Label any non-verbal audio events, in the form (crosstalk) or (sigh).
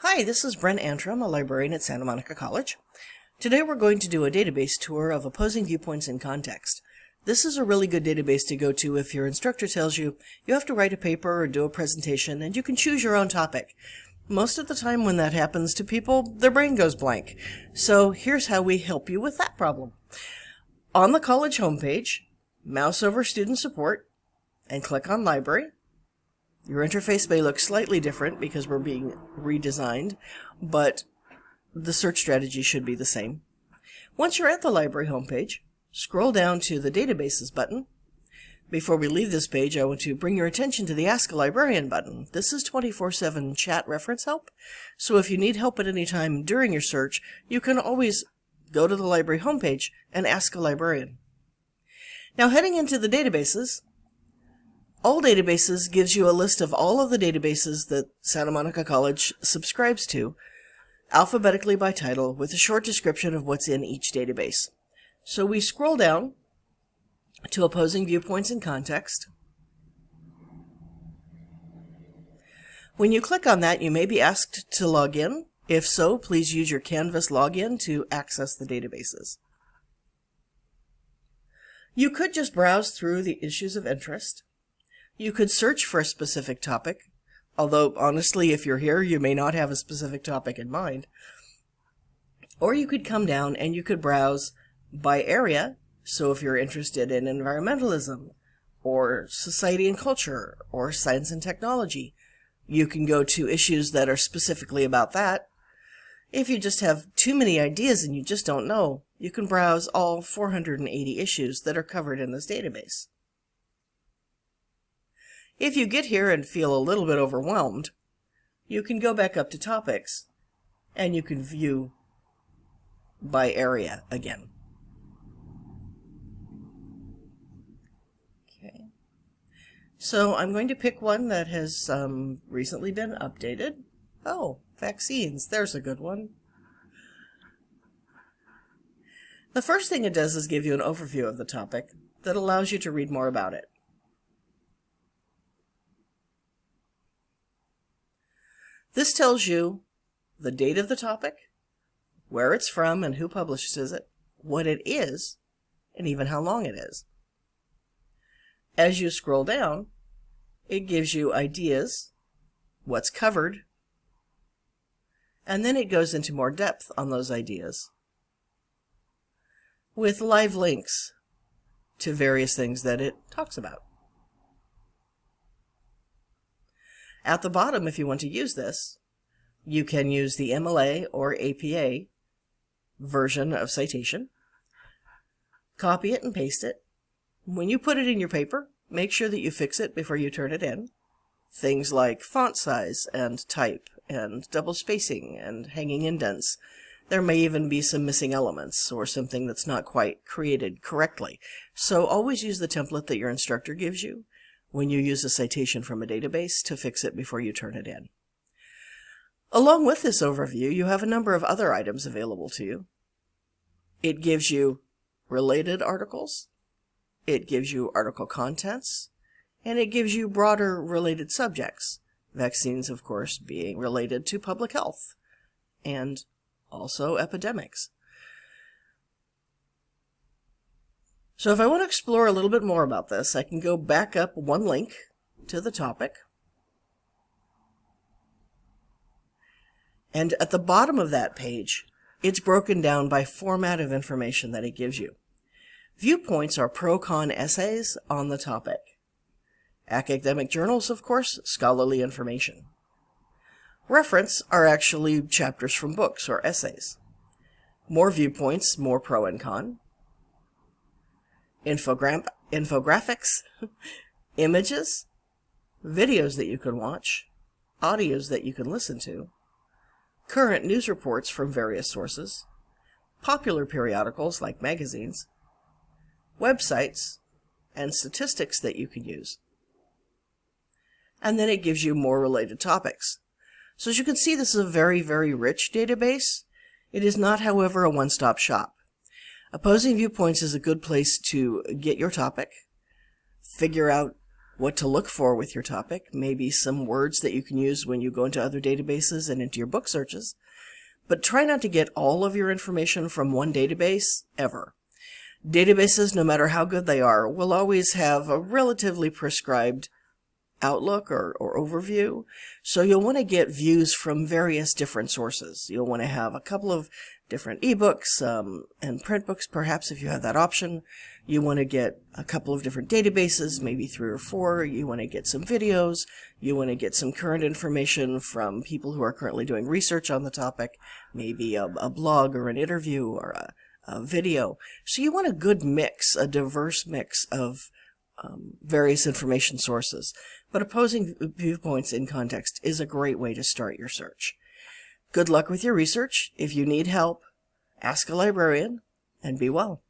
Hi, this is Brent Antrim, a librarian at Santa Monica College. Today we're going to do a database tour of opposing viewpoints in context. This is a really good database to go to if your instructor tells you you have to write a paper or do a presentation and you can choose your own topic. Most of the time when that happens to people, their brain goes blank. So here's how we help you with that problem. On the college homepage, mouse over Student Support and click on Library. Your interface may look slightly different because we're being redesigned, but the search strategy should be the same. Once you're at the library homepage, scroll down to the Databases button. Before we leave this page, I want to bring your attention to the Ask a Librarian button. This is 24-7 chat reference help, so if you need help at any time during your search, you can always go to the library homepage and ask a librarian. Now heading into the databases, all Databases gives you a list of all of the databases that Santa Monica College subscribes to, alphabetically by title, with a short description of what's in each database. So we scroll down to Opposing Viewpoints in Context. When you click on that, you may be asked to log in. If so, please use your Canvas login to access the databases. You could just browse through the issues of interest. You could search for a specific topic, although honestly, if you're here, you may not have a specific topic in mind. Or you could come down and you could browse by area. So if you're interested in environmentalism, or society and culture, or science and technology, you can go to issues that are specifically about that. If you just have too many ideas and you just don't know, you can browse all 480 issues that are covered in this database. If you get here and feel a little bit overwhelmed, you can go back up to topics and you can view by area again. Okay. So I'm going to pick one that has um, recently been updated. Oh, vaccines. There's a good one. The first thing it does is give you an overview of the topic that allows you to read more about it. This tells you the date of the topic, where it's from and who publishes it, what it is, and even how long it is. As you scroll down, it gives you ideas, what's covered, and then it goes into more depth on those ideas with live links to various things that it talks about. At the bottom, if you want to use this, you can use the MLA or APA version of citation, copy it and paste it. When you put it in your paper, make sure that you fix it before you turn it in. Things like font size and type and double spacing and hanging indents. There may even be some missing elements or something that's not quite created correctly. So always use the template that your instructor gives you when you use a citation from a database to fix it before you turn it in. Along with this overview, you have a number of other items available to you. It gives you related articles, it gives you article contents, and it gives you broader related subjects. Vaccines, of course, being related to public health and also epidemics. So if I want to explore a little bit more about this, I can go back up one link to the topic. And at the bottom of that page, it's broken down by format of information that it gives you. Viewpoints are pro-con essays on the topic. Academic journals, of course, scholarly information. Reference are actually chapters from books or essays. More viewpoints, more pro and con infogram infographics, (laughs) images, videos that you can watch, audios that you can listen to, current news reports from various sources, popular periodicals like magazines, websites, and statistics that you can use. And then it gives you more related topics. So as you can see, this is a very, very rich database. It is not, however, a one-stop shop. Opposing viewpoints is a good place to get your topic, figure out what to look for with your topic, maybe some words that you can use when you go into other databases and into your book searches. But try not to get all of your information from one database ever. Databases, no matter how good they are, will always have a relatively prescribed outlook or, or overview. So you'll want to get views from various different sources. You'll want to have a couple of different ebooks um, and print books, perhaps if you have that option. You want to get a couple of different databases, maybe three or four. You want to get some videos. You want to get some current information from people who are currently doing research on the topic, maybe a, a blog or an interview or a, a, video. So you want a good mix, a diverse mix of um, various information sources. But opposing viewpoints in context is a great way to start your search. Good luck with your research. If you need help, ask a librarian and be well.